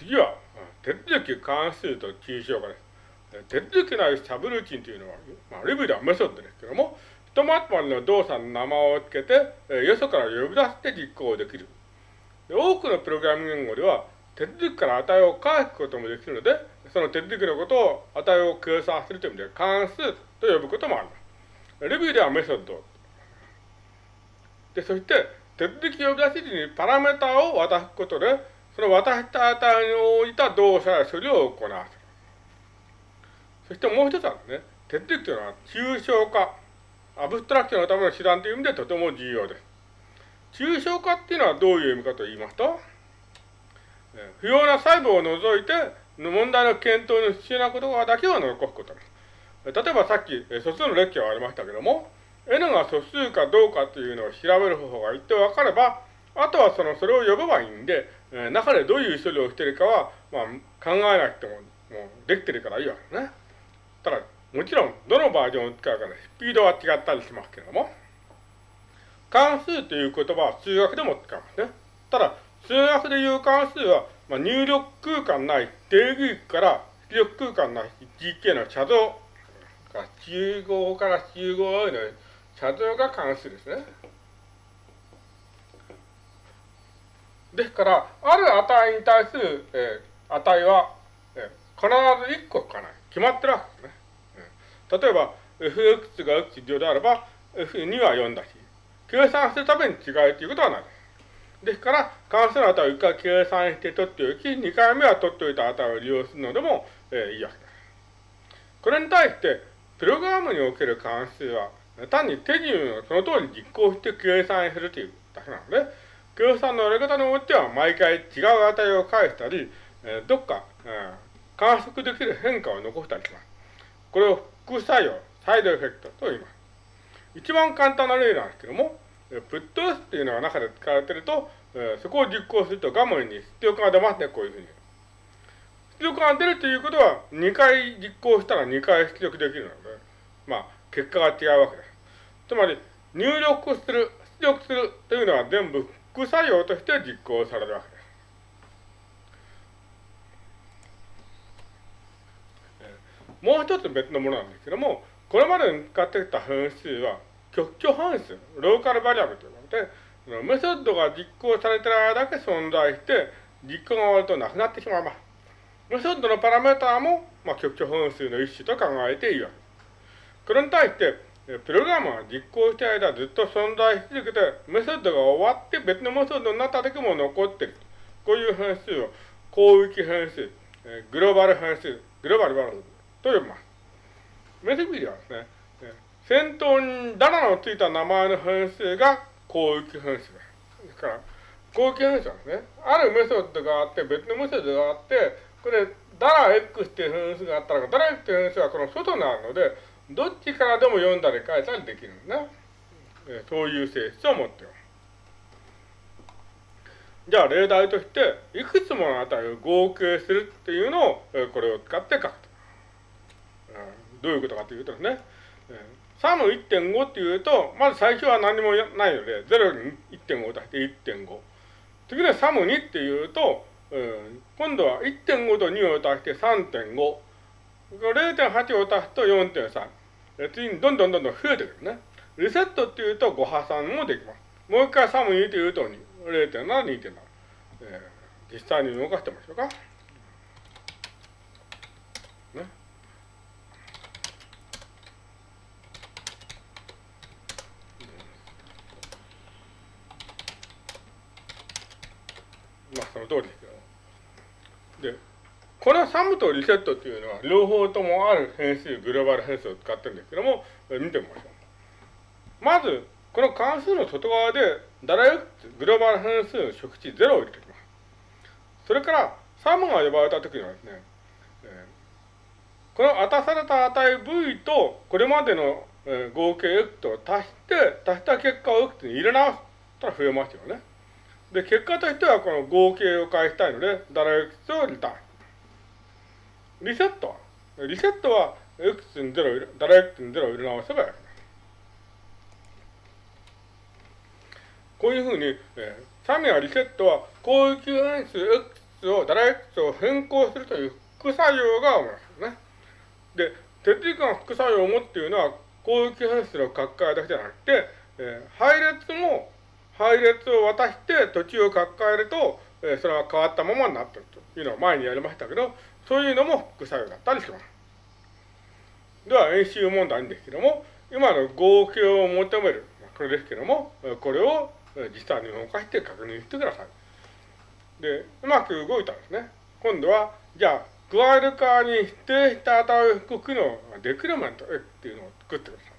次は、手続き関数と抽象化です。手続きなりサブルーチンというのは、まあ、レビーではメソッドですけども、ひとまとまりの動作の名前を付けて、えよそから呼び出して実行できる。多くのプログラミング言語では、手続きから値を返すこともできるので、その手続きのことを値を計算するという意味で関数と呼ぶこともあります。レビューではメソッド。で、そして、手続き呼び出し時にパラメータを渡すことで、その渡した値に応じた動作や処理を行わせる。そしてもう一つはね、手続きというのは抽象化、アブストラクションのための手段という意味でとても重要です。抽象化っていうのはどういう意味かと言いますと、不要な細部を除いて、問題の検討に必要なことだけを残すことです。例えばさっき素数の列挙がありましたけども、n が素数かどうかというのを調べる方法が一定分かれば、あとはその、それを呼べばいいんで、え中でどういう処理をしてるかは、まあ、考えなくても、もうできてるからいいわけね。ただ、もちろん、どのバージョンを使うかで、スピードは違ったりしますけれども、関数という言葉は数学でも使いますね。ただ、数学でいう関数は、まあ、入力空間ない定義から出力空間ない GK の写像集合から集合への写像が関数ですね。ですから、ある値に対する、えー、値は、えー、必ず1個かない。決まってるわけですね。うん、例えば、fx が x であれば、f2 は4だし、計算するために違いということはないです。から、関数の値を1回計算して取っておき、2回目は取っておいた値を利用するのでも、えー、いいわけです。これに対して、プログラムにおける関数は、単に手順をその通り実行して計算するというだけなので、計算のやり方においては毎回違う値を返したり、えー、どっか、えー、観測できる変化を残したりします。これを副作用、サイドエフェクトと言います。一番簡単な例なんですけども、プット S っていうのが中で使われてると、えー、そこを実行すると画面に出力が出ますね、こういうふうに。出力が出るということは、2回実行したら2回出力できるので、まあ、結果が違うわけです。つまり、入力する、出力するというのは全部副作用として実行されるわけです。もう一つ別のものなんですけども、これまでに使ってきた変数は、極居変数、ローカルバリアブルというので、メソッドが実行されてる間だけ存在して、実行が終わるとなくなってしまいます。メソッドのパラメーターも、まあ、極居変数の一種と考えていいわけです。これに対して、プログラムが実行している間ずっと存在し続けて、メソッドが終わって別のメソッドになった時も残ってる。こういう変数を、広域変数、グローバル変数、グローバルバルと呼びます。メセビリはですね、先頭にダラのついた名前の変数が広域変数です。ですから、広域変数はですね、あるメソッドがあって、別のメソッドがあって、これ、ダラ X っていう変数があったら、ダラ X っていう変数はこの外にあるので、どっちからでも読んだり書いたりできるんだ。えそういう性質を持っています。じゃあ例題として、いくつもの値を合計するっていうのを、これを使って書くと。どういうことかというとですね、サム1.5っていうと、まず最初は何もないので、0に1.5足して1.5。次にサム2っていうと、今度は1.5と2を足して3.5。0.8を足すと4.3。次にどんどんどんどん増えてくるね。リセットっていうと5破産もできます。もう一回サム2というと、0.7、2.7。えー、実際に動かしてみましょうか。ね。まあ、その通りですよ。このサムとリセットっていうのは、両方ともある変数、グローバル変数を使ってるんですけども、見てみましょう。まず、この関数の外側で、ダラ X、グローバル変数の食値0を入れておきます。それから、サムが呼ばれたときにはですね、この渡された値 V と、これまでの、えー、合計 X と足して、足した結果を X に入れ直すと増えますよね。で、結果としてはこの合計を返したいので、ダラ X をリターン。リセットはリセットは x に0ダラ x に0を入れ直せばいい。こういうふうに、えー、サミアリセットは、広域変数 X を、ダラ X を変更するという副作用が生まれますね。で、手続きの副作用もっていうのは、攻撃変数の書き換えだけじゃなくて、えー、配列も、配列を渡して土地を書き換えると、え、それは変わったままになってるというのを前にやりましたけど、そういうのも副作用だったりします。では、演習問題ですけども、今の合計を求める、これですけども、これを実際に動かして確認してください。で、うまく動いたんですね。今度は、じゃあ、加える側に指定した値を引く機能がデクレメント X っていうのを作ってください。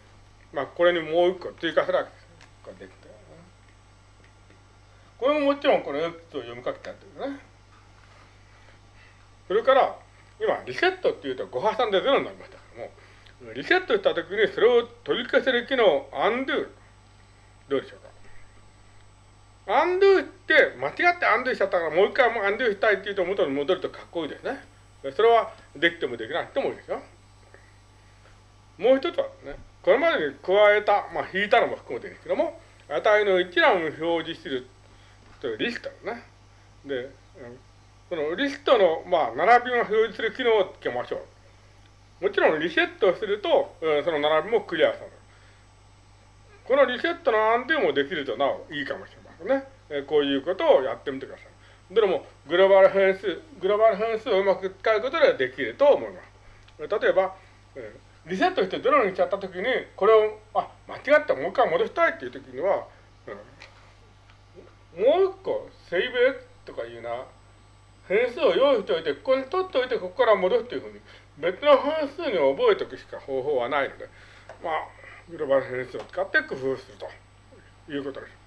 まあ、これにもう一個追加するわけです。これももちろんこの X を読みかけてやってるね。それから、今、リセットっていうと5挟んで0になりましたけども、リセットしたときにそれを取り消せる機能、undo。どうでしょうか？undo って間違って undo しちゃったからもう一回も undo したいって言うと元に戻るとかっこいいですね。それはできてもできなくてもいいですよ。もう一つはね、これまでに加えた、まあ引いたのも含めてですけども、値の一覧を表示するというリストですね。で、そのリストの、まあ、並びを表示する機能をつけましょう。もちろんリセットすると、その並びもクリアされる。このリセットの安定もできるとなおいいかもしれませんね。こういうことをやってみてください。どれもグローバル変数、グローバル変数をうまく使うことでできると思います。例えば、リセットしてゼロにしちゃったときに、これを、あ、間違ってもう一回戻したいっていうときには、うん、もう一個、セイブ？とかいうな、変数を用意しておいて、ここに取っておいて、ここから戻すというふうに、別の変数に覚えておくしか方法はないので、まあ、グローバル変数を使って工夫するということです。